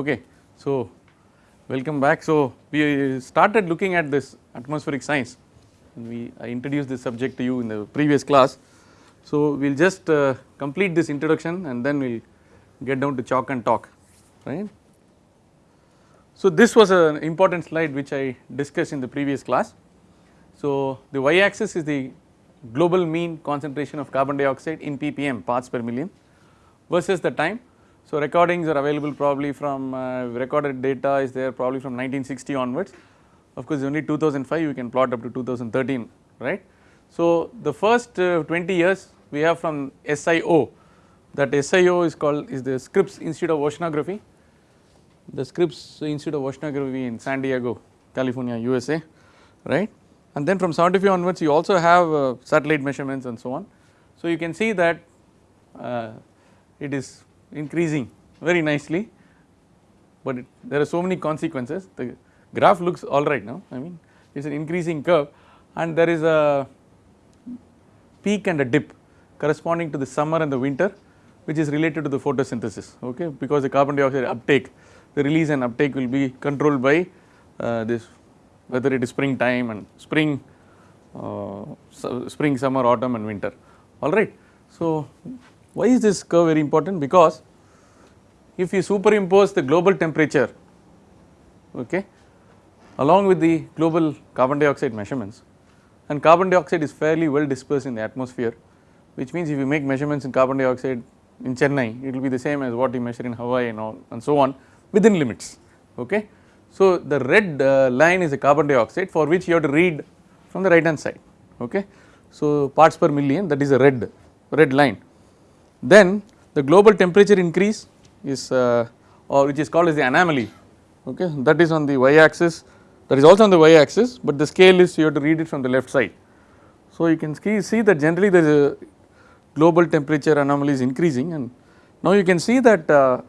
Okay. So, welcome back. So, we started looking at this atmospheric science and we I introduced this subject to you in the previous class. So, we will just uh, complete this introduction and then we will get down to chalk and talk right. So, this was an important slide which I discussed in the previous class. So, the y axis is the global mean concentration of carbon dioxide in ppm parts per million versus the time. So, recordings are available probably from uh, recorded data is there probably from 1960 onwards of course only 2005 you can plot up to 2013 right. So, the first uh, 20 years we have from SIO that SIO is called is the Scripps Institute of Oceanography the Scripps Institute of Oceanography in San Diego California USA right and then from 75 onwards you also have uh, satellite measurements and so on. So, you can see that uh, it is increasing very nicely, but it, there are so many consequences. The graph looks alright now. I mean it is an increasing curve. And there is a peak and a dip corresponding to the summer and the winter which is related to the photosynthesis okay? Because the carbon dioxide uptake the release and uptake will be controlled by uh, this whether it is spring time and spring uh, spring summer autumn and winter. Alright. So, why is this curve very important because if you superimpose the global temperature okay along with the global carbon dioxide measurements and carbon dioxide is fairly well dispersed in the atmosphere which means if you make measurements in carbon dioxide in Chennai it will be the same as what you measure in Hawaii and all and so on within limits okay. So, the red uh, line is the carbon dioxide for which you have to read from the right hand side okay. So, parts per million that is a red red line then the global temperature increase is uh, or which is called as the anomaly okay that is on the y axis that is also on the y axis but the scale is you have to read it from the left side. So, you can see that generally there is a global temperature anomaly is increasing and now you can see that uh,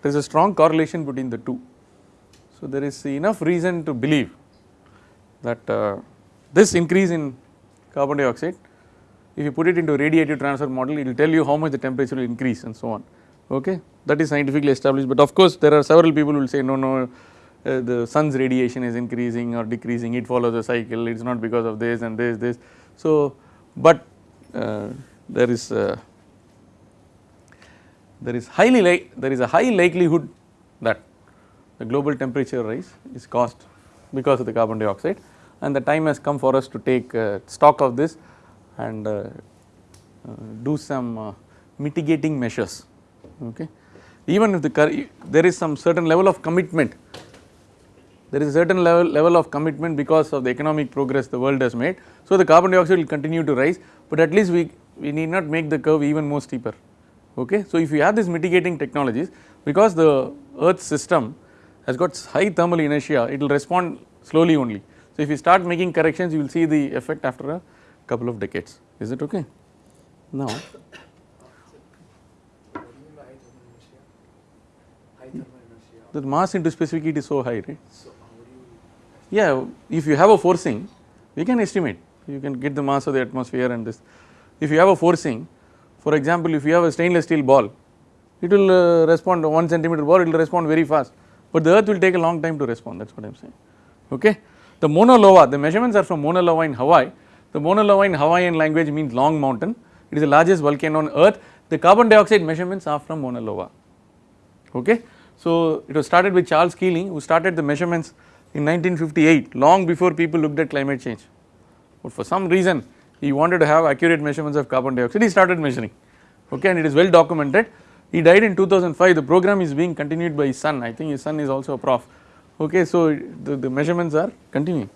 there is a strong correlation between the two. So, there is enough reason to believe that uh, this increase in carbon dioxide if you put it into radiative transfer model it will tell you how much the temperature will increase and so on. Okay? That is scientifically established but of course there are several people who will say no no uh, the sun's radiation is increasing or decreasing it follows a cycle it is not because of this and this this. So but uh, there is uh, there is highly like there is a high likelihood that the global temperature rise is caused because of the carbon dioxide and the time has come for us to take uh, stock of this and uh, uh, do some uh, mitigating measures okay. Even if the there is some certain level of commitment there is a certain level, level of commitment because of the economic progress the world has made. So, the carbon dioxide will continue to rise, but at least we, we need not make the curve even more steeper okay. So, if you have these mitigating technologies because the earth system has got high thermal inertia it will respond slowly only. So, if you start making corrections you will see the effect after a couple of decades. Is it okay. Now. The mass into specific heat is so high right. Yeah if you have a forcing we can estimate. You can get the mass of the atmosphere and this. If you have a forcing for example if you have a stainless steel ball it will uh, respond 1 centimeter ball it will respond very fast. But the earth will take a long time to respond that is what I am saying. Okay. The Mauna Loa the measurements are from Mauna Loa in Hawaii the Mauna Loa in Hawaiian language means long mountain. It is the largest volcano on earth. The carbon dioxide measurements are from Mauna Loa okay. So it was started with Charles Keeling who started the measurements in 1958 long before people looked at climate change. But for some reason he wanted to have accurate measurements of carbon dioxide. He started measuring. Okay? And it is well documented. He died in 2005 the program is being continued by his son. I think his son is also a prof. Okay? So the, the measurements are continuing.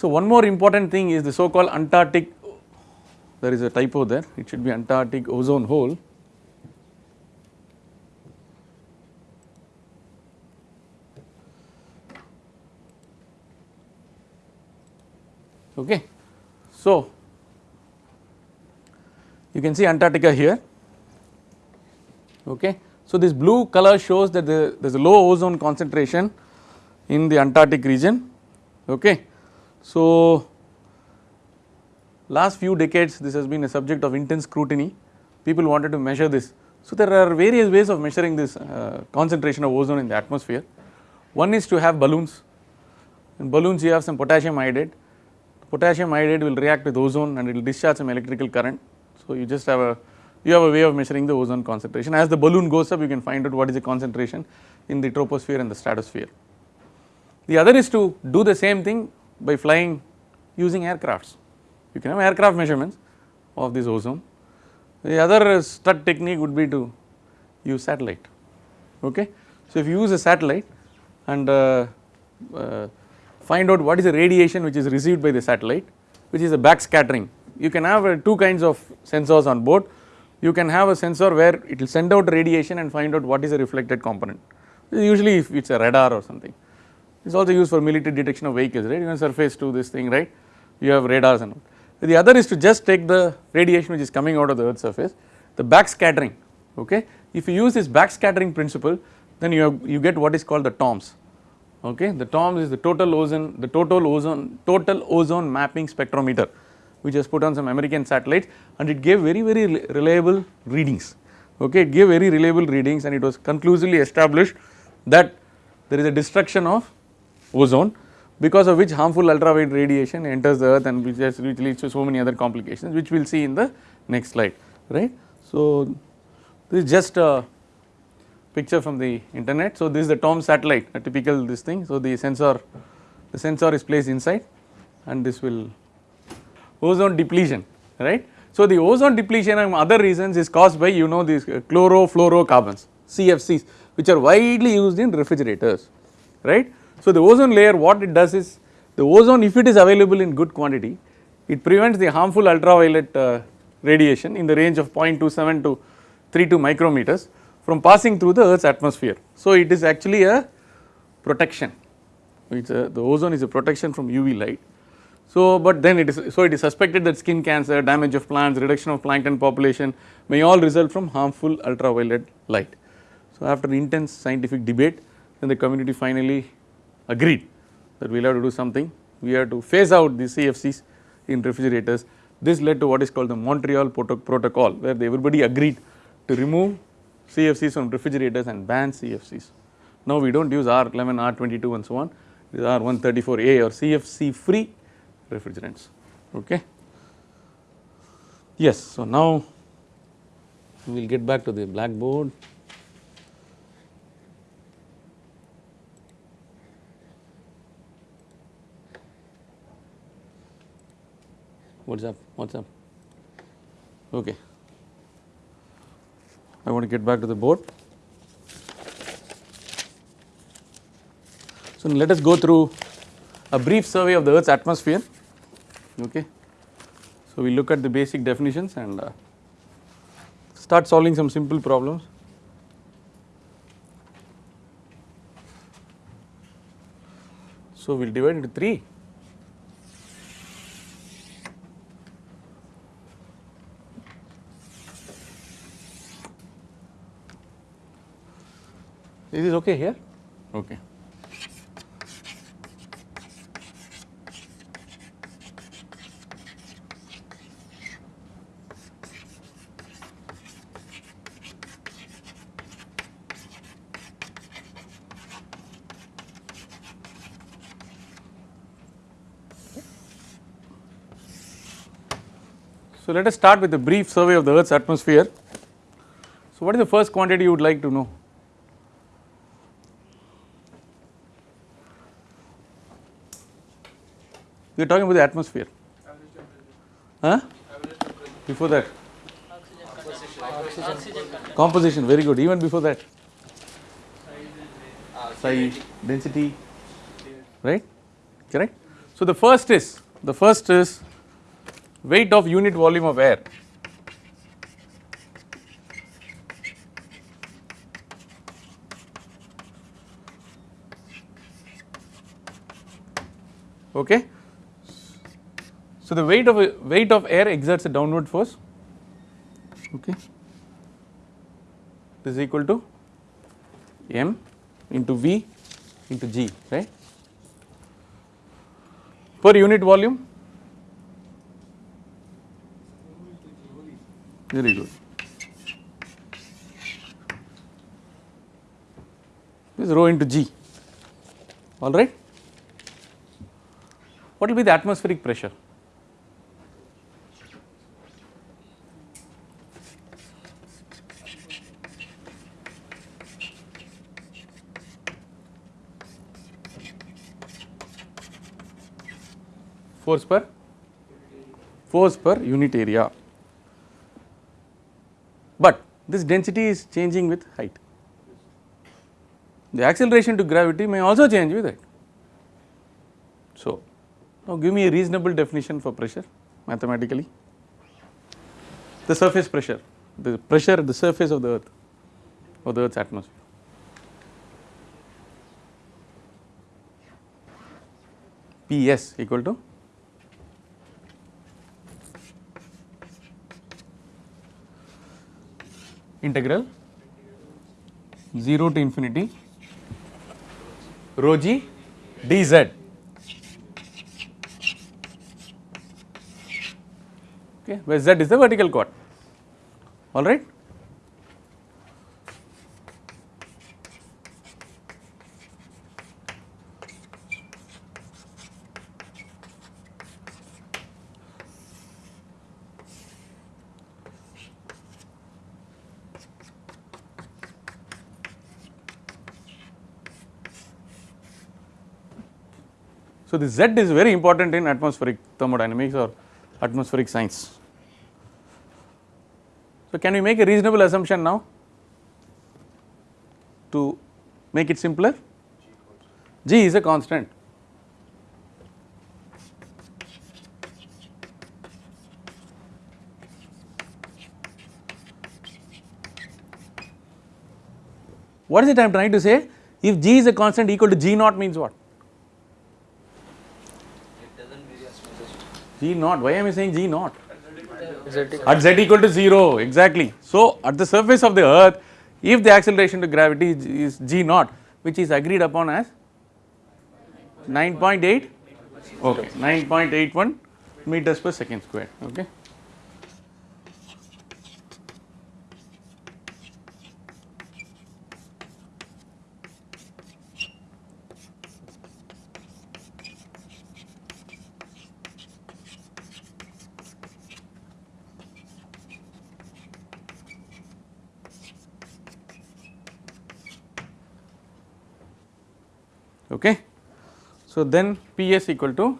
So one more important thing is the so called Antarctic there is a typo there it should be Antarctic ozone hole okay. So you can see Antarctica here okay. So this blue color shows that there is a low ozone concentration in the Antarctic region okay. So last few decades this has been a subject of intense scrutiny people wanted to measure this So there are various ways of measuring this uh, concentration of ozone in the atmosphere. One is to have balloons. In balloons you have some potassium iodide. Potassium iodide will react with ozone and it will discharge some electrical current. So you just have a you have a way of measuring the ozone concentration. As the balloon goes up you can find out what is the concentration in the troposphere and the stratosphere. The other is to do the same thing by flying using aircrafts. You can have aircraft measurements of this ozone. The other stud technique would be to use satellite. Okay. So, if you use a satellite and uh, uh, find out what is the radiation which is received by the satellite which is a backscattering. You can have uh, two kinds of sensors on board. You can have a sensor where it will send out radiation and find out what is the reflected component. Usually if it is a radar or something. It is also used for military detection of vehicles right you can surface to this thing right you have radars and all. The other is to just take the radiation which is coming out of the earth's surface the backscattering okay. If you use this backscattering principle then you have you get what is called the TOMS okay. The TOMS is the total ozone the total ozone total ozone mapping spectrometer which was put on some American satellites and it gave very very reliable readings okay it gave very reliable readings and it was conclusively established that there is a destruction of ozone because of which harmful ultraviolet radiation enters the earth and which, has, which leads to so many other complications which we will see in the next slide right. So this is just a picture from the internet. So this is the TOM satellite a typical this thing. So the sensor the sensor is placed inside and this will ozone depletion right. So the ozone depletion and other reasons is caused by you know these uh, chlorofluorocarbons CFCs which are widely used in refrigerators right. So the ozone layer what it does is the ozone if it is available in good quantity it prevents the harmful ultraviolet uh, radiation in the range of 0.27 to 32 micrometers from passing through the earth's atmosphere. So it is actually a protection a, the ozone is a protection from UV light. So but then it is so it is suspected that skin cancer, damage of plants, reduction of plankton population may all result from harmful ultraviolet light. So after intense scientific debate then the community finally agreed that we will have to do something we have to phase out the CFCs in refrigerators. This led to what is called the Montreal protocol where everybody agreed to remove CFCs from refrigerators and ban CFCs. Now we do not use R11, R22 and so on, these are R134A or CFC free refrigerants, okay. Yes, so now we will get back to the blackboard. What's up? What's up? Okay. I want to get back to the board. So let us go through a brief survey of the earth's atmosphere okay. So we look at the basic definitions and uh, start solving some simple problems. So we will divide into 3 Is this okay here? Okay. So let us start with a brief survey of the earth's atmosphere. So what is the first quantity you would like to know? We are talking about the atmosphere. Huh? Before that? Composition, very good. Even before that? Size, density, right? Correct? So the first is, the first is weight of unit volume of air. Okay. So, the weight of a, weight of air exerts a downward force. Okay. This is equal to m into v into g right? Per unit volume. Very good. This is rho into g. All right? What will be the atmospheric pressure? Force per force per unit area, but this density is changing with height. The acceleration to gravity may also change with it. So, now give me a reasonable definition for pressure mathematically. The surface pressure, the pressure at the surface of the earth or the earth's atmosphere. Ps equal to integral 0 to infinity rho g dz okay where z is the vertical chord all right This Z is very important in atmospheric thermodynamics or atmospheric science. So, can we make a reasonable assumption now to make it simpler? G is a constant. What is it I am trying to say? If G is a constant equal to G naught means what? G naught, why am I saying G naught? At z equal to 0, exactly. So, at the surface of the earth, if the acceleration to gravity is, g naught, which is agreed upon as 9.8, okay, 9.81 meters per second square, okay. Okay. So, then Ps equal to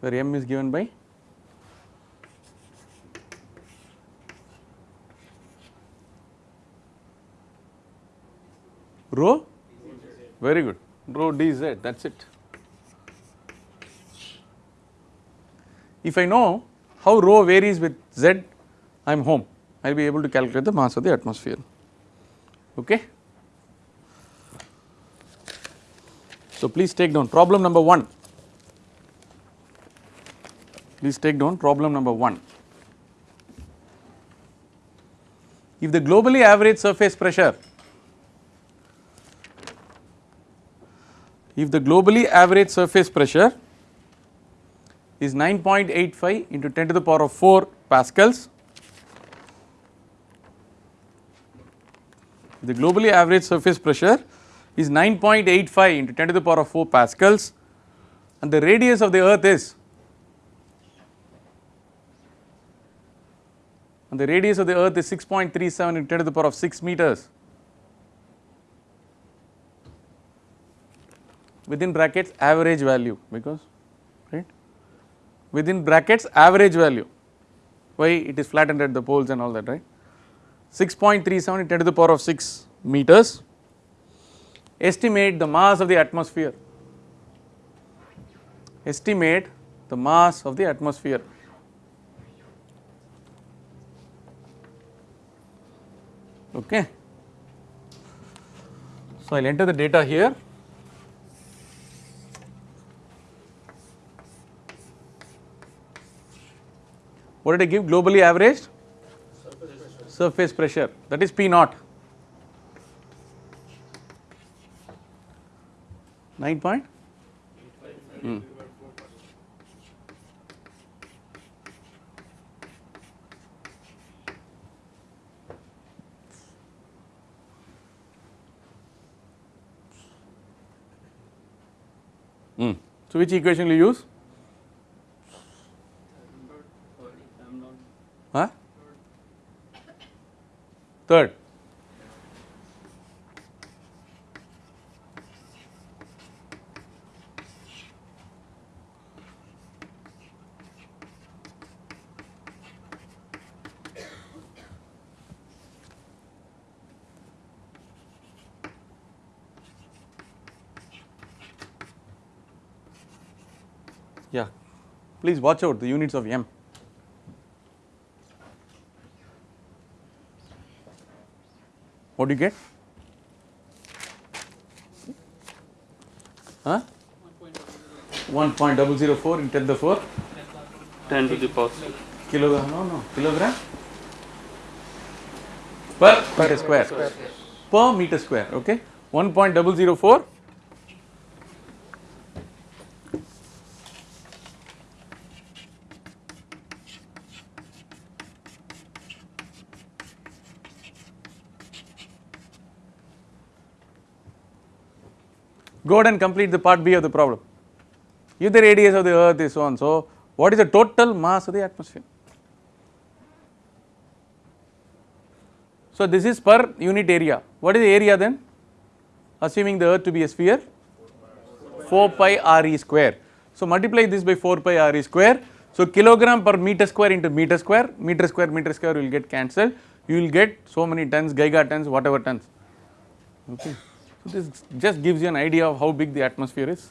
where m is given by rho very good rho dz that is it. If I know how rho varies with z, I am home. I will be able to calculate the mass of the atmosphere. Okay. So please take down problem number one. Please take down problem number one. If the globally average surface pressure, if the globally average surface pressure is 9.85 into 10 to the power of 4 pascals. The globally average surface pressure is 9.85 into 10 to the power of 4 pascals and the radius of the earth is and the radius of the earth is 6.37 into 10 to the power of 6 meters within brackets average value because within brackets average value. Why? It is flattened at the poles and all that right? 6.37 10 to the power of 6 meters. Estimate the mass of the atmosphere. Estimate the mass of the atmosphere. Okay. So i'll enter the data here What did I give globally averaged? Surface, Surface pressure that is P naught. 9 point Hmm. Hmm. So, which equation will you use? Huh? Third. Yeah, please watch out the units of m. What do you get? Huh? 1.004 in 10 to the 4 10 to the power kilogram, no, no, kilogram per meter square. Per meter square, okay. 1.004 And complete the part B of the problem. If the radius of the earth is so and so, what is the total mass of the atmosphere? So, this is per unit area. What is the area then? Assuming the earth to be a sphere, 4 pi re square. So, multiply this by 4 pi re square. So, kilogram per meter square into meter square, meter square, meter square will get cancelled. You will get so many tons, gigatons, whatever tons. Okay. So, this just gives you an idea of how big the atmosphere is.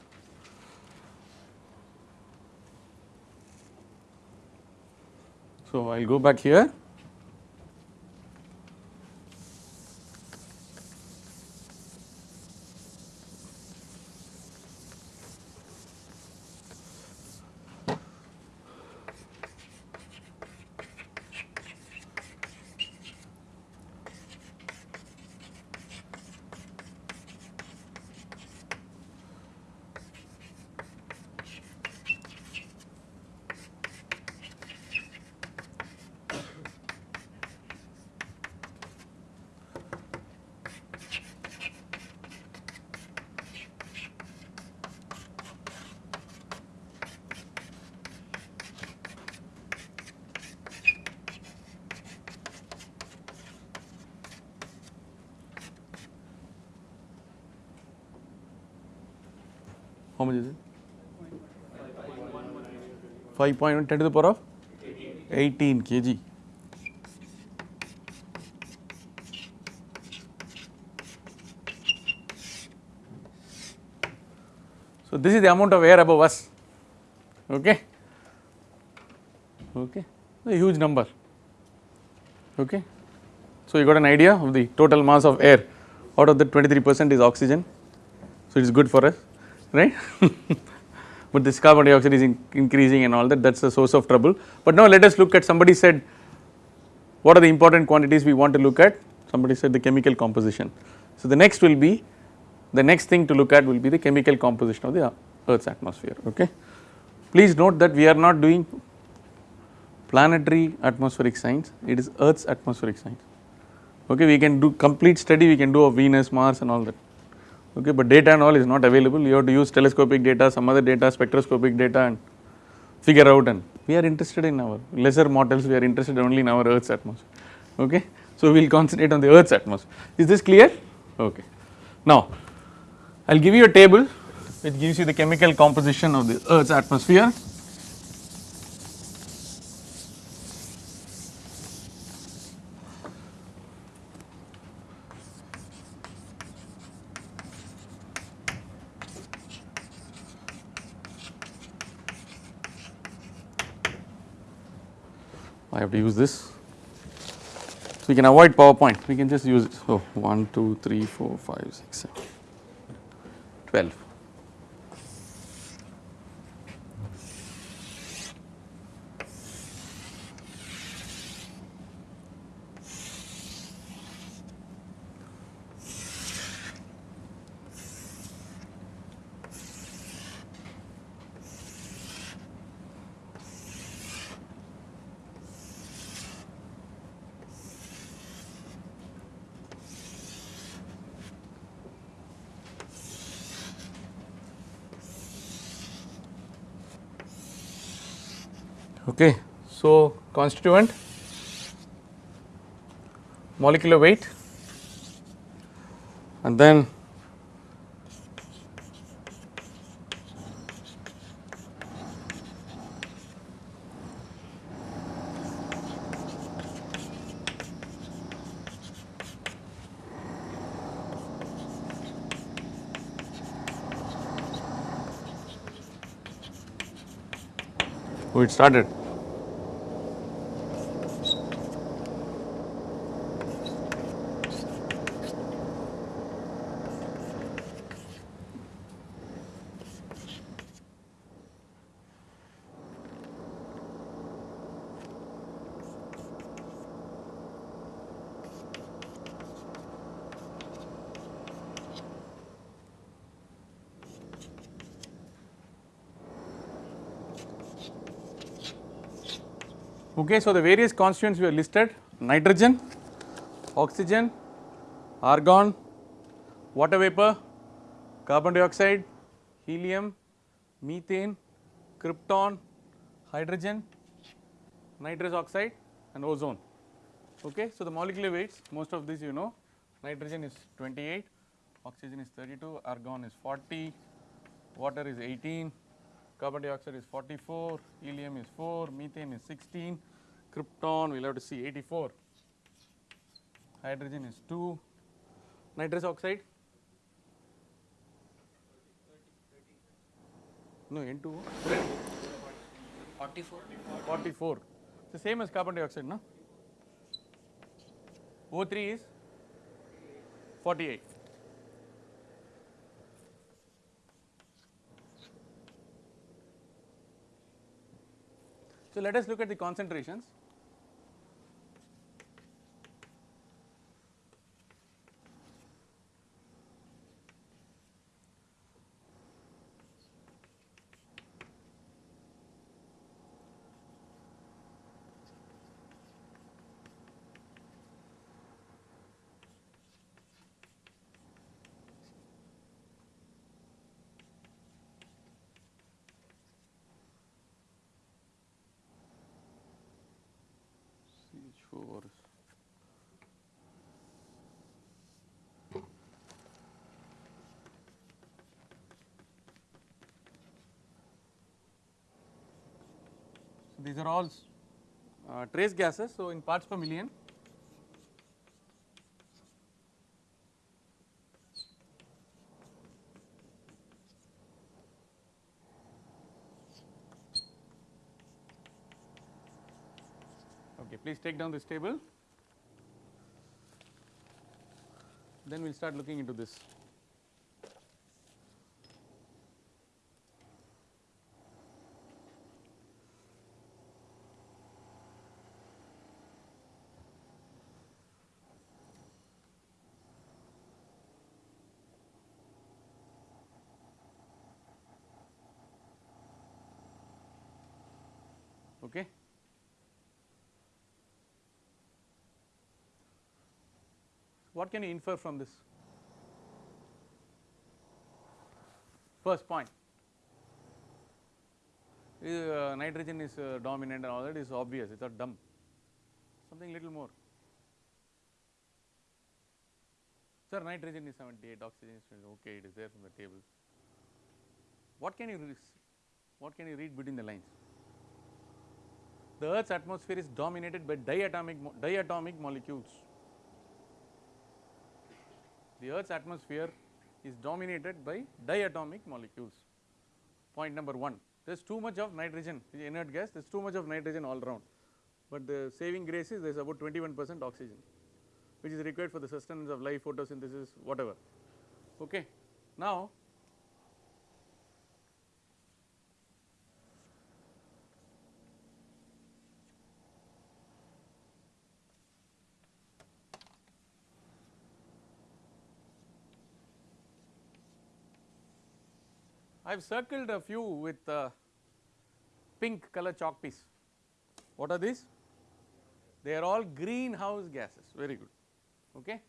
So, I will go back here. 5.1 10 to the power of 18 kg. So, this is the amount of air above us, okay, okay, a huge number, okay. So, you got an idea of the total mass of air out of the 23 percent is oxygen, so it is good for us, right. but this carbon dioxide is in increasing and all that that is the source of trouble. But now let us look at somebody said what are the important quantities we want to look at somebody said the chemical composition. So, the next will be the next thing to look at will be the chemical composition of the earth's atmosphere okay. Please note that we are not doing planetary atmospheric science it is earth's atmospheric science okay we can do complete study we can do of Venus, Mars and all that okay but data and all is not available. You have to use telescopic data some other data spectroscopic data and figure out and we are interested in our lesser mortals. We are interested only in our earth's atmosphere. Okay so we will concentrate on the earth's atmosphere. Is this clear? Okay. Now I will give you a table which gives you the chemical composition of the earth's atmosphere I have to use this. So, we can avoid PowerPoint, we can just use it. So, 1, 2, 3, 4, 5, 6, 7, 12. Okay, so constituent, molecular weight, and then It started. Okay, so the various constituents we have listed nitrogen, oxygen, argon, water vapor, carbon dioxide, helium, methane, krypton, hydrogen, nitrous oxide and ozone. Okay, so the molecular weights most of these you know nitrogen is 28, oxygen is 32, argon is 40, water is 18, carbon dioxide is 44, helium is 4, methane is 16, krypton we will have to see 84, hydrogen is 2, nitrous oxide? No N2 44 44 the same as carbon dioxide no? O3 is 48 So, let us look at the concentrations. CH4 So, these are all uh, trace gases. So, in parts per million Okay, please take down this table. Then we will start looking into this. Okay. What can you infer from this? First point, uh, nitrogen is uh, dominant and all that is obvious, it is not dumb. Something little more. Sir, nitrogen is 78, oxygen is 20, okay, it is there from the table. What can you re- what can you read between the lines? The Earth's atmosphere is dominated by diatomic diatomic molecules. The Earth's atmosphere is dominated by diatomic molecules. Point number 1, there is too much of nitrogen, inert gas, there is too much of nitrogen all around, but the saving grace is there is about 21 percent oxygen, which is required for the sustenance of life, photosynthesis, whatever. Okay. Now, have circled a few with uh, pink color chalk piece. What are these? They are all greenhouse gases, very good. Okay.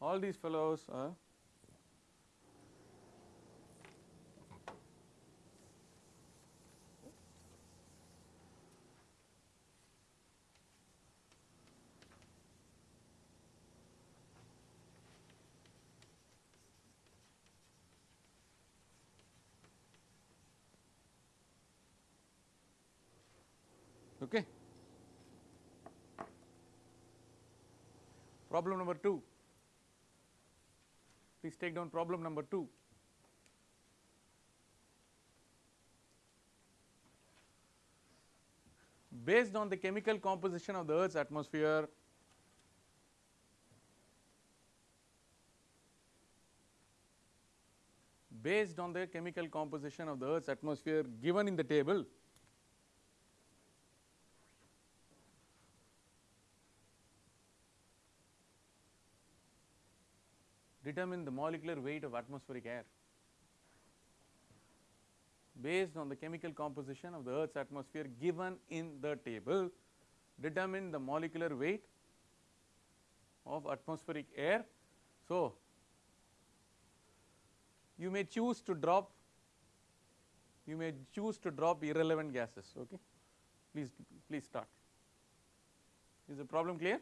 All these fellows are Okay. Problem number 2. Please take down problem number 2. Based on the chemical composition of the earth's atmosphere, based on the chemical composition of the earth's atmosphere given in the table, determine the molecular weight of atmospheric air based on the chemical composition of the earth's atmosphere given in the table determine the molecular weight of atmospheric air. So, you may choose to drop you may choose to drop irrelevant gases okay? Please please start. Is the problem clear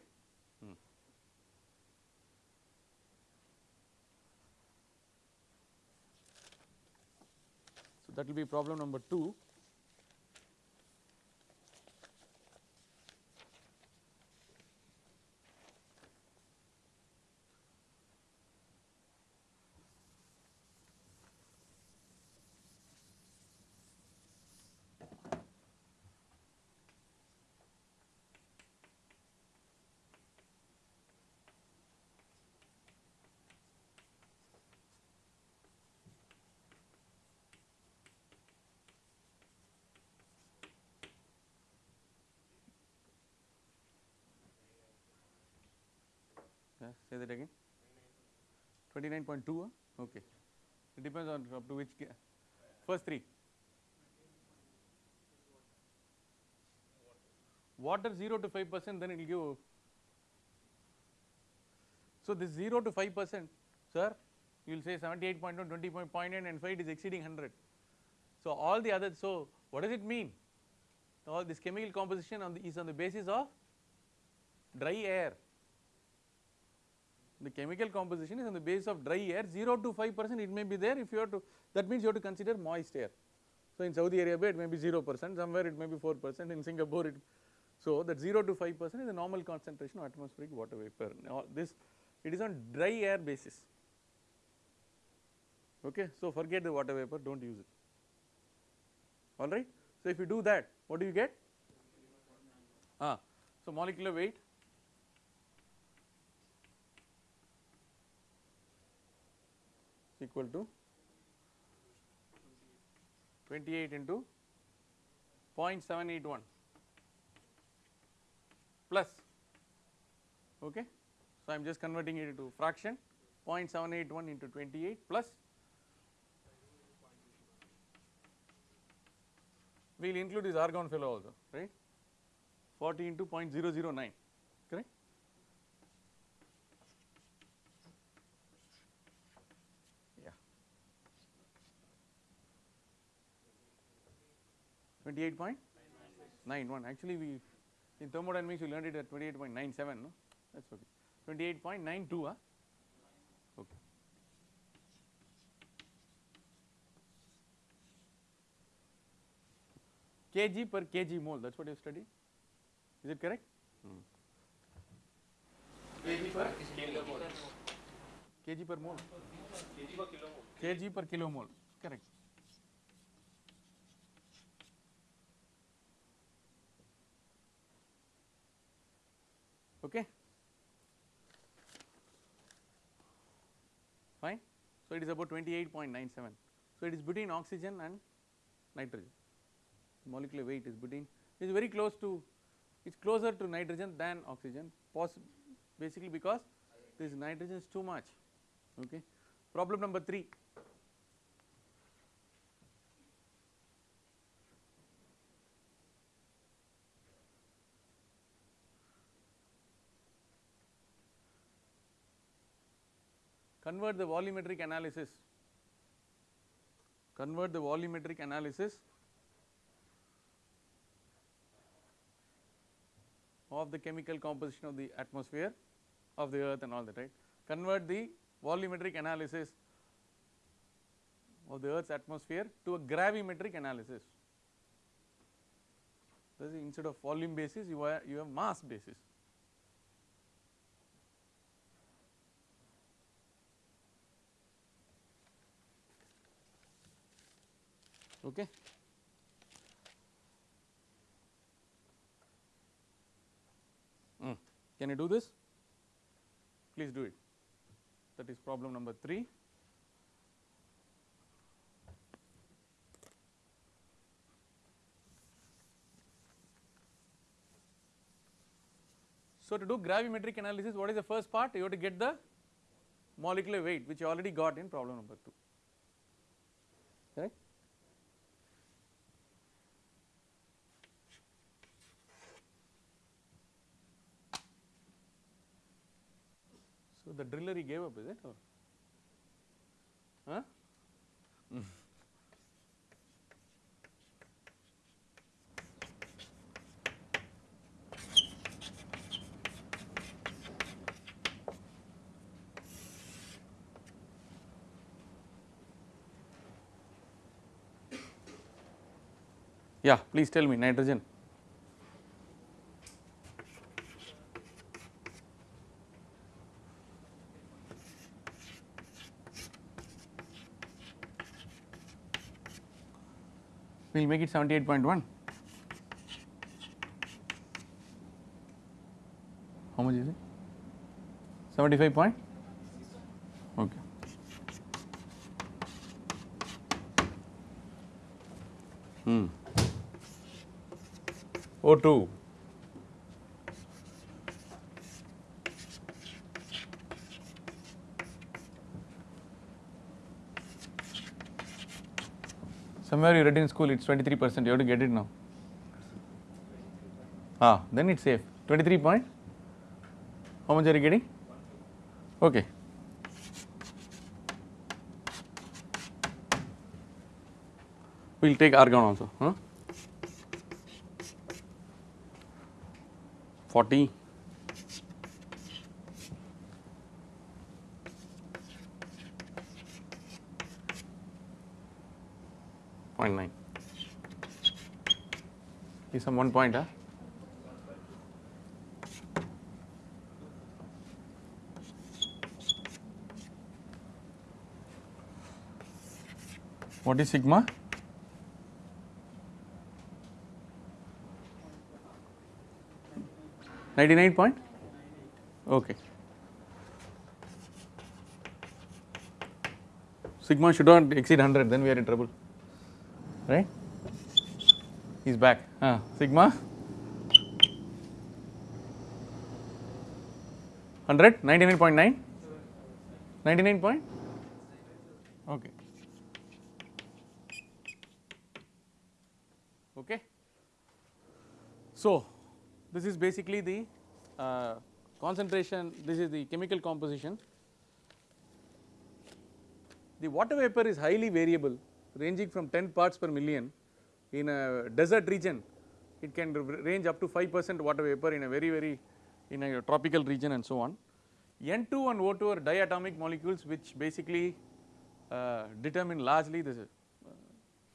that will be problem number 2 Say that again. 29.2, huh? okay. It depends on up to which, first three. Water 0 to 5 percent, then it will give. So, this 0 to 5 percent, sir, you will say 78.1, 20.9 and 5 is exceeding 100. So, all the other so what does it mean? All this chemical composition on the, is on the basis of dry air the chemical composition is on the basis of dry air. 0 to 5 percent it may be there. If you have to that means you have to consider moist air. So, in Saudi Arabia it may be 0 percent. Somewhere it may be 4 percent. In Singapore it so that 0 to 5 percent is the normal concentration of atmospheric water vapor. Now this it is on dry air basis. Okay? So forget the water vapor. Don't use it. Alright. So, if you do that what do you get? Ah so molecular weight equal to 28 into 0.781 plus okay. So, I am just converting it into fraction 0.781 into 28 plus. We will include this argon fellow also right? 40 into 0.009 correct. Yeah. 28.91 actually we in thermodynamics we learned it at 28.97 no? That's okay. 28.92 huh? okay. Kg per kg mole. That's what you studied is it correct? Hmm. kg per kg per mole. Kg per kilomole correct okay? Fine? So it is about 28.97 so it is between oxygen and nitrogen. Molecular weight is between is very close to it is closer to nitrogen than oxygen basically because this nitrogen is too much. Okay? Problem number 3 convert the volumetric analysis convert the volumetric analysis of the chemical composition of the atmosphere of the earth and all that right convert the volumetric analysis of the earth's atmosphere to a gravimetric analysis this is instead of volume basis you you have mass basis. Okay. Mm. Can you do this? Please do it. That is problem number 3. So, to do gravimetric analysis what is the first part you have to get the molecular weight which you already got in problem number 2 correct. The driller he gave up is it or huh? Yeah, please tell me nitrogen. We will make it 78.1. How much is it? 75 point? Okay. Hmm. O2. Somewhere you read in school it's 23 percent, you have to get it now. Ah, then it's safe. 23 point? How much are you getting? Okay. We will take argon also. Huh? 40 0.9 is some one point huh? what is sigma Ninety nine point? Okay. Sigma should not exceed 100 then we are in trouble right he is back. Uh, sigma? 100 99.9 99 point? Okay. Okay. So this is basically the uh, concentration this is the chemical composition. The water vapor is highly variable ranging from 10 parts per million in a desert region it can range up to 5 percent water vapor in a very very in a tropical region and so on. N2 and O2 are diatomic molecules which basically uh, determine largely the uh,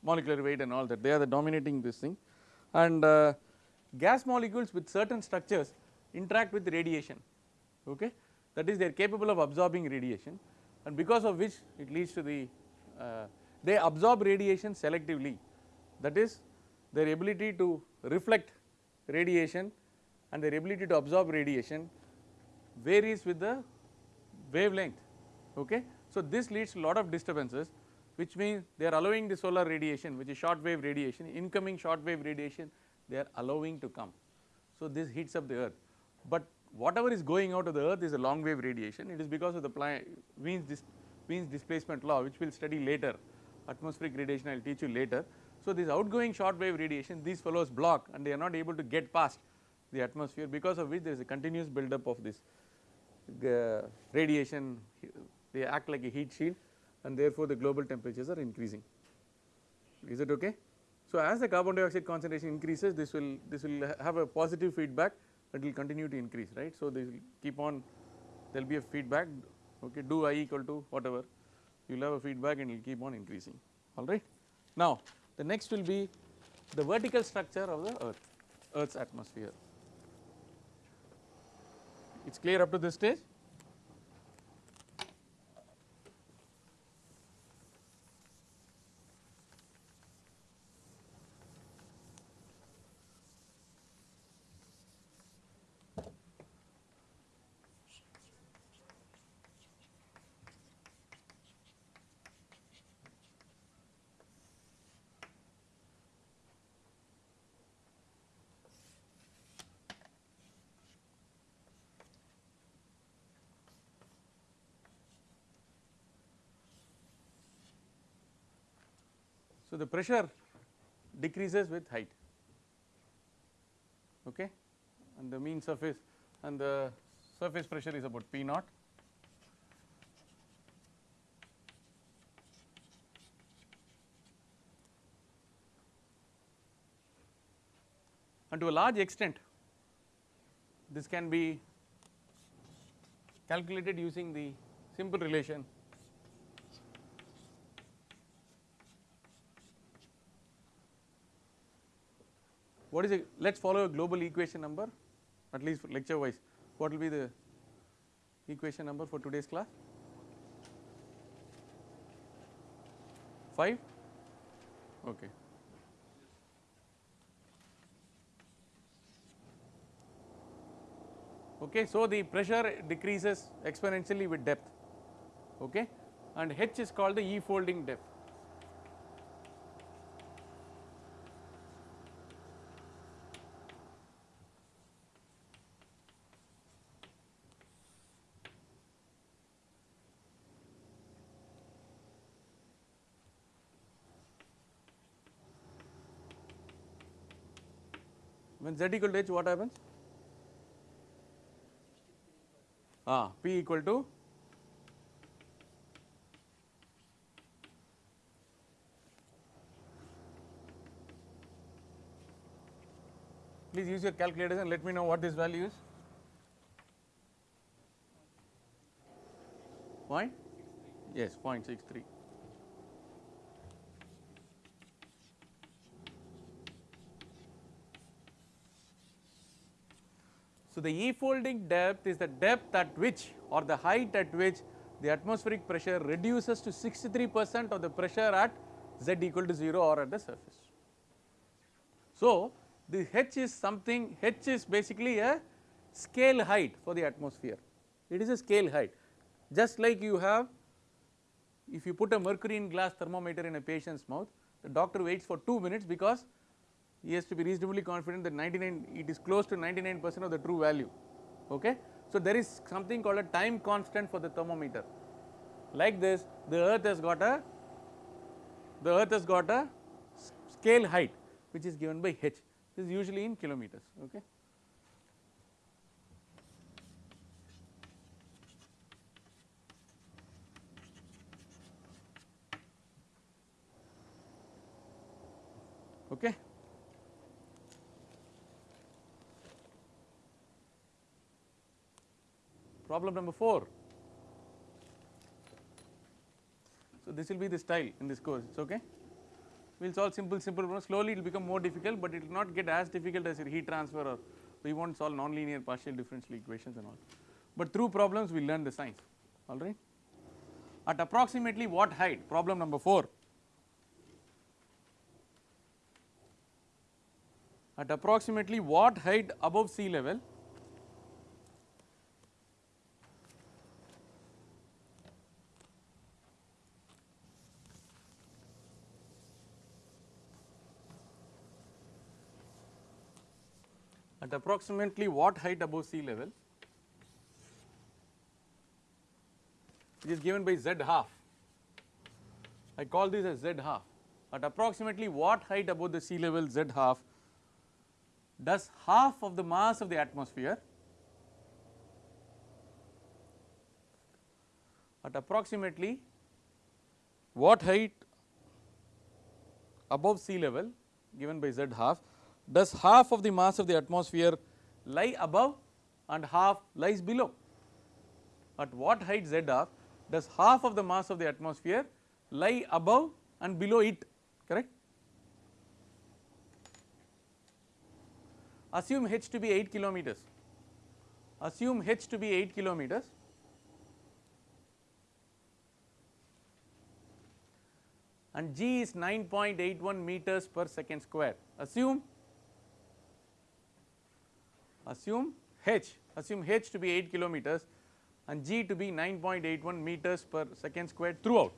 molecular weight and all that. They are the dominating this thing. And uh, gas molecules with certain structures interact with radiation okay? That is they are capable of absorbing radiation. And because of which it leads to the uh, they absorb radiation selectively that is their ability to reflect radiation and their ability to absorb radiation varies with the wavelength okay. So this leads to lot of disturbances which means they are allowing the solar radiation which is short wave radiation incoming short wave radiation they are allowing to come. So this heats up the earth but whatever is going out of the earth is a long wave radiation it is because of the Wien's, dis, displacement law which we will study later atmospheric radiation I will teach you later. So this outgoing short wave radiation these fellows block and they are not able to get past the atmosphere because of which there is a continuous build up of this uh, radiation they act like a heat shield and therefore the global temperatures are increasing is it okay. So as the carbon dioxide concentration increases this will this will have a positive feedback it will continue to increase right. So this will keep on there will be a feedback okay do I equal to whatever you will have a feedback and it will keep on increasing alright. Now the next will be the vertical structure of the earth earth's atmosphere. It is clear up to this stage? The pressure decreases with height okay and the mean surface and the surface pressure is about P naught. And to a large extent this can be calculated using the simple relation what is it? Let us follow a global equation number at least lecture wise. What will be the equation number for today's class? 5 okay. Okay so the pressure decreases exponentially with depth. Okay? And h is called the e folding depth when z equal to h what happens? Ah p equal to please use your calculators and let me know what this value is. Point? Yes 0.63 So, the E folding depth is the depth at which or the height at which the atmospheric pressure reduces to 63 percent of the pressure at z equal to 0 or at the surface. So, the h is something h is basically a scale height for the atmosphere it is a scale height just like you have if you put a mercury in glass thermometer in a patient's mouth the doctor waits for 2 minutes because he has to be reasonably confident that 99 it is close to 99 percent of the true value okay. So, there is something called a time constant for the thermometer like this the earth has got a the earth has got a scale height which is given by h this is usually in kilometers okay. Okay. Problem number 4. So, this will be the style in this course it is okay. We will solve simple simple problems slowly it will become more difficult, but it will not get as difficult as your heat transfer or we not solve nonlinear partial differential equations and all, but through problems we learn the science alright. At approximately what height problem number 4 at approximately what height above sea level at approximately what height above sea level which is given by z half. I call this as z half at approximately what height above the sea level z half does half of the mass of the atmosphere at approximately what height above sea level given by z half does half of the mass of the atmosphere lie above and half lies below. At what height z does half of the mass of the atmosphere lie above and below it correct. assume h to be 8 kilometers, assume h to be 8 kilometers and g is 9.81 meters per second square. Assume assume h assume h to be 8 kilometers and g to be 9.81 meters per second square throughout.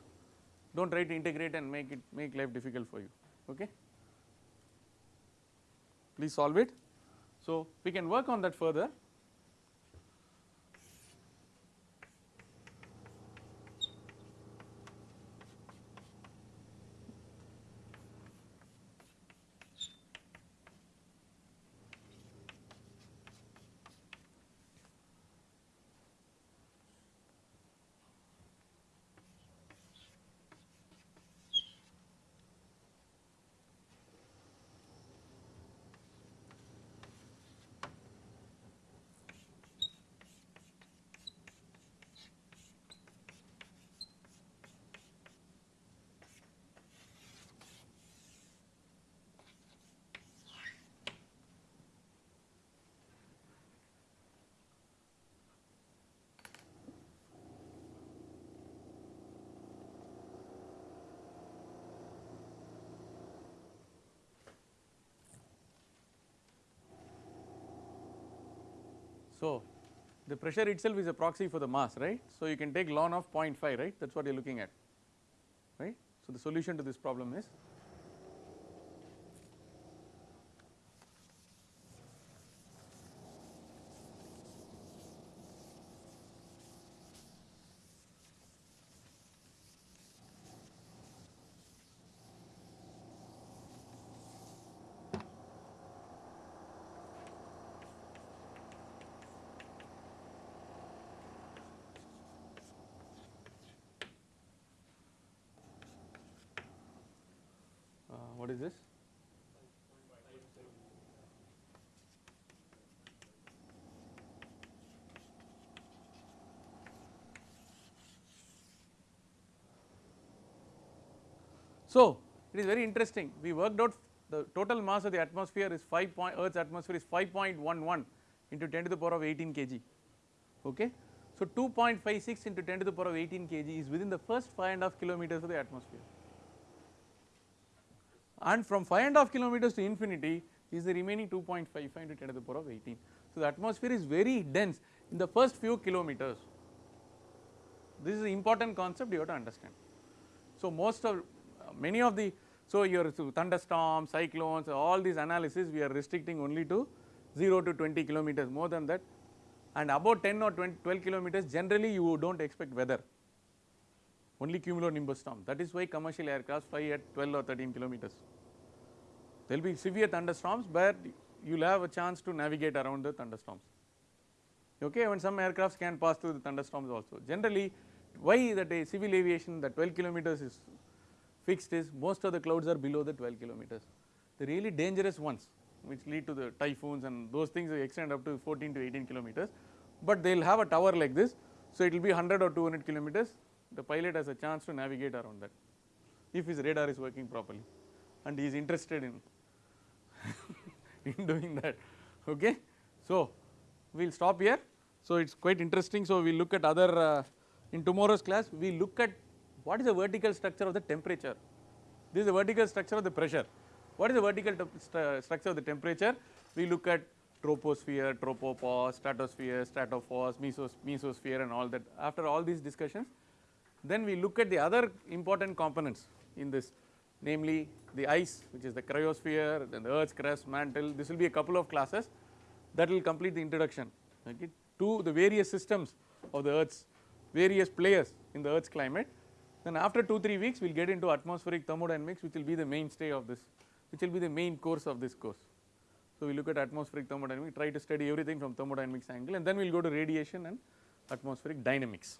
Do not try to integrate and make it make life difficult for you. Okay. Please solve it. So, we can work on that further. So, the pressure itself is a proxy for the mass right. So, you can take ln of 0.5 right that is what you are looking at right. So, the solution to this problem is uh, what is this? So, it is very interesting we worked out the total mass of the atmosphere is 5 point earth's atmosphere is 5.11 into 10 to the power of 18 kg okay. So, 2.56 into 10 to the power of 18 kg is within the first 5 and half kilometers of the atmosphere and from 5 and half kilometers to infinity is the remaining 2.55 into 10 to the power of 18. So, the atmosphere is very dense in the first few kilometers. This is an important concept you have to understand. So, most of many of the so your thunderstorms, cyclones all these analysis we are restricting only to 0 to 20 kilometers more than that and about 10 or 20, 12 kilometers generally you do not expect weather only cumulonimbus storm that is why commercial aircraft fly at 12 or 13 kilometers. There will be severe thunderstorms but you will have a chance to navigate around the thunderstorms okay when some aircrafts can pass through the thunderstorms also. Generally why that a civil aviation the 12 kilometers is fixed is most of the clouds are below the 12 kilometers. The really dangerous ones which lead to the typhoons and those things extend up to 14 to 18 kilometers, but they will have a tower like this. So, it will be 100 or 200 kilometers the pilot has a chance to navigate around that if his radar is working properly and he is interested in in doing that okay. So, we will stop here. So, it is quite interesting. So, we look at other uh, in tomorrow's class we look at what is the vertical structure of the temperature this is the vertical structure of the pressure what is the vertical st structure of the temperature we look at troposphere tropopause stratosphere stratopause mesos mesosphere and all that after all these discussions then we look at the other important components in this namely the ice which is the cryosphere then the earth's crust mantle this will be a couple of classes that will complete the introduction okay, to the various systems of the earth's various players in the earth's climate then after 2 3 weeks we will get into atmospheric thermodynamics which will be the mainstay of this which will be the main course of this course. So, we look at atmospheric thermodynamics try to study everything from thermodynamics angle and then we will go to radiation and atmospheric dynamics.